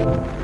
you.